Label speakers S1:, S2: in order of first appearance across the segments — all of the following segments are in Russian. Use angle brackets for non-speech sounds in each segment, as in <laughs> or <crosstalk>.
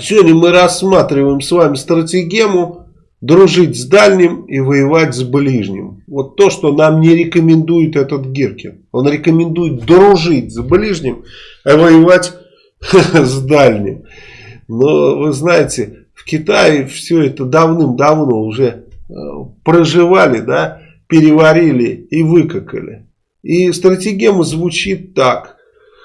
S1: Сегодня мы рассматриваем с вами стратегему дружить с дальним и воевать с ближним. Вот то, что нам не рекомендует этот Гиркин. Он рекомендует дружить с ближним, а воевать <laughs> с дальним. Но вы знаете, в Китае все это давным-давно уже э, проживали, да, переварили и выкакали. И стратегема звучит так.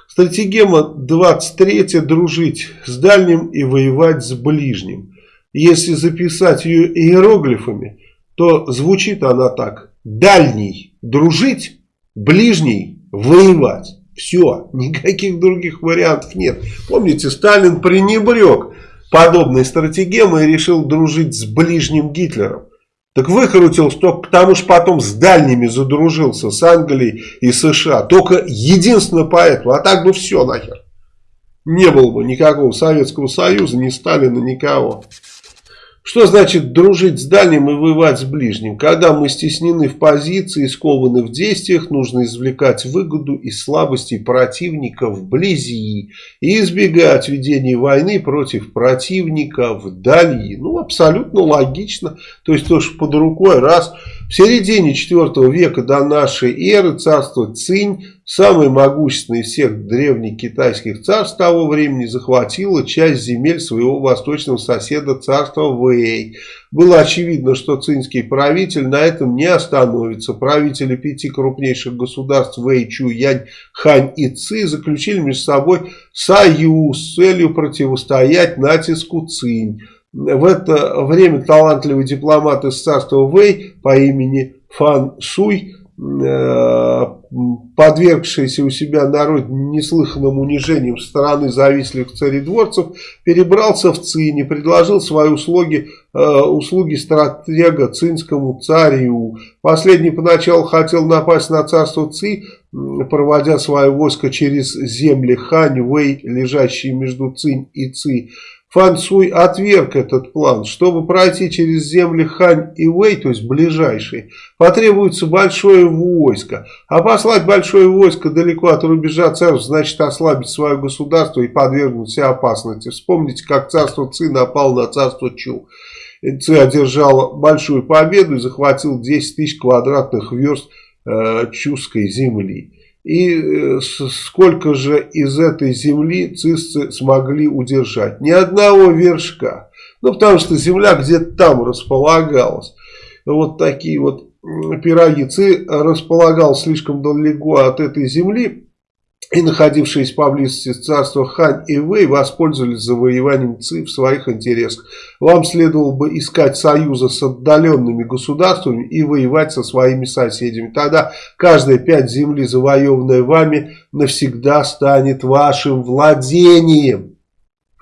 S1: Стратегема 23 дружить с дальним и воевать с ближним. Если записать ее иероглифами, то звучит она так. Дальний дружить, ближний воевать. Все, никаких других вариантов нет. Помните, Сталин пренебрег подобной стратегемой и решил дружить с ближним Гитлером. Так выкрутился только потому, что потом с дальними задружился, с Англией и США. Только единственно поэтому. А так бы все нахер. Не было бы никакого Советского Союза, ни Сталина, никого. Что значит дружить с дальним и воевать с ближним? Когда мы стеснены в позиции, скованы в действиях, нужно извлекать выгоду из слабостей противника вблизи и избегать ведения войны против противника вдали. Ну, абсолютно логично. То есть, то, что под рукой, раз в середине 4 века до нашей эры царство Цинь, самое могущественное из всех древних китайских царств того времени, захватило часть земель своего восточного соседа царства Вэй. Было очевидно, что цинский правитель на этом не остановится. Правители пяти крупнейших государств Вэй, Чу, Янь, Хань и Ци заключили между собой союз с целью противостоять натиску Цинь. В это время талантливый дипломат из царства Вэй по имени Фан Суй, э, подвергшийся у себя народ неслыханным унижением стороны завистливых царедворцев, перебрался в Цинь и предложил свои услуги, э, услуги стратега цинскому царю. Последний поначалу хотел напасть на царство Ци, проводя свое войско через земли Хань, Вэй, лежащие между Цинь и Ци. Фан Суй отверг этот план. Чтобы пройти через земли Хань и Вэй, то есть ближайшие, потребуется большое войско. А послать большое войско далеко от рубежа царств, значит ослабить свое государство и подвергнуть себя опасности. Вспомните, как царство Ци напало на царство Чу. Ци одержал большую победу и захватил 10 тысяч квадратных верст э, чуской земли. И э, сколько же из этой земли цисцы смогли удержать? Ни одного вершка. Ну, потому что земля где-то там располагалась. Вот такие вот пироги. Ци располагал слишком далеко от этой земли и находившиеся поблизости царства Хань и Вэй воспользовались завоеванием Ци в своих интересах. Вам следовало бы искать союза с отдаленными государствами и воевать со своими соседями. Тогда каждая пять земли, завоеванная вами, навсегда станет вашим владением.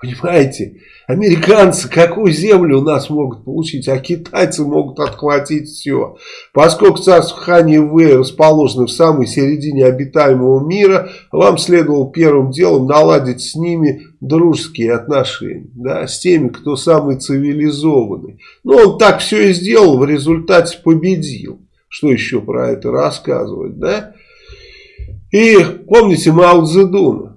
S1: Понимаете? Американцы какую землю у нас могут получить, а китайцы могут отхватить все. Поскольку царство Хани Вэй расположено в самой середине обитаемого мира, вам следовало первым делом наладить с ними дружеские отношения, да, с теми, кто самый цивилизованный. Но он так все и сделал, в результате победил. Что еще про это рассказывать, да? И помните Мао Цзэдуна?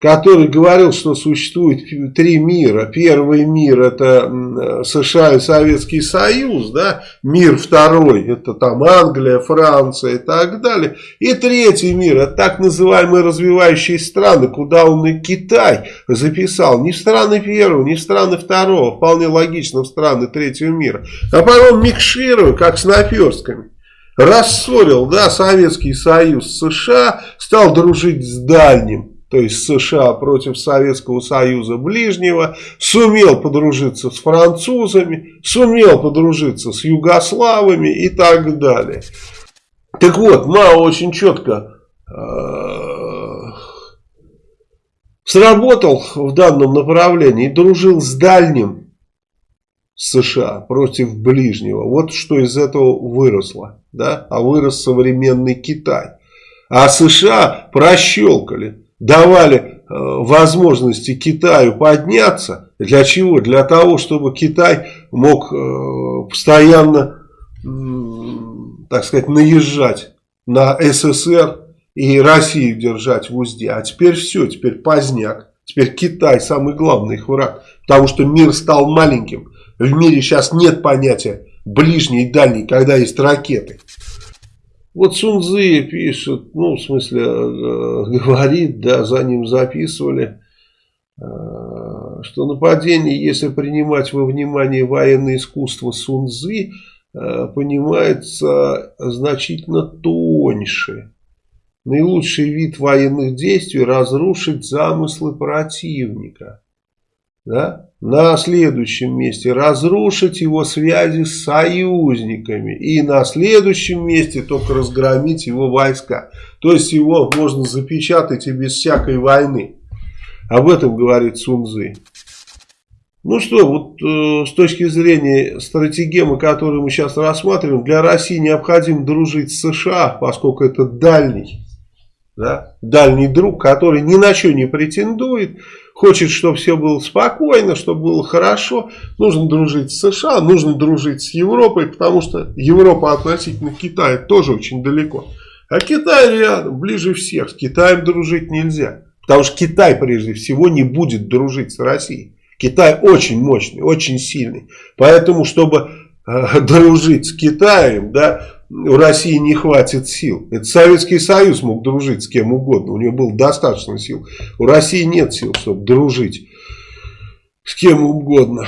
S1: Который говорил, что существует три мира. Первый мир это США и Советский Союз, да? мир второй это там Англия, Франция и так далее. И третий мир это так называемые развивающие страны, куда он и Китай записал. Не в страны первого, не в страны второго, вполне логично в страны третьего мира. А потом микшируя, как с наперстками рассорил да, Советский Союз США, стал дружить с дальним то есть США против Советского Союза ближнего, сумел подружиться с французами, сумел подружиться с югославами и так далее. Так вот, Мао очень четко э, сработал в данном направлении и дружил с дальним США против ближнего. Вот что из этого выросло. Да? А вырос современный Китай. А США прощелкали давали э, возможности Китаю подняться. Для чего? Для того, чтобы Китай мог э, постоянно, так сказать, наезжать на СССР и Россию держать в узде. А теперь все, теперь поздняк. Теперь Китай самый главный их враг. Потому что мир стал маленьким. В мире сейчас нет понятия ближний и дальний, когда есть ракеты. Вот Сунзы пишет, ну, в смысле, э, говорит, да, за ним записывали, э, что нападение, если принимать во внимание военное искусство Сунзы, э, понимается значительно тоньше. Наилучший вид военных действий – разрушить замыслы противника. Да? На следующем месте разрушить его связи с союзниками. И на следующем месте только разгромить его войска. То есть его можно запечатать и без всякой войны. Об этом говорит Сунзы. Ну что, вот э, с точки зрения стратегемы, которую мы сейчас рассматриваем, для России необходимо дружить с США, поскольку это дальний, да, дальний друг, который ни на что не претендует, хочет, чтобы все было спокойно, чтобы было хорошо, нужно дружить с США, нужно дружить с Европой, потому что Европа относительно Китая тоже очень далеко. А Китай рядом, ближе всех. С Китаем дружить нельзя. Потому что Китай прежде всего не будет дружить с Россией. Китай очень мощный, очень сильный. Поэтому, чтобы э, дружить с Китаем, да, у России не хватит сил. Это Советский Союз мог дружить с кем угодно, у него было достаточно сил. У России нет сил, чтобы дружить с кем угодно.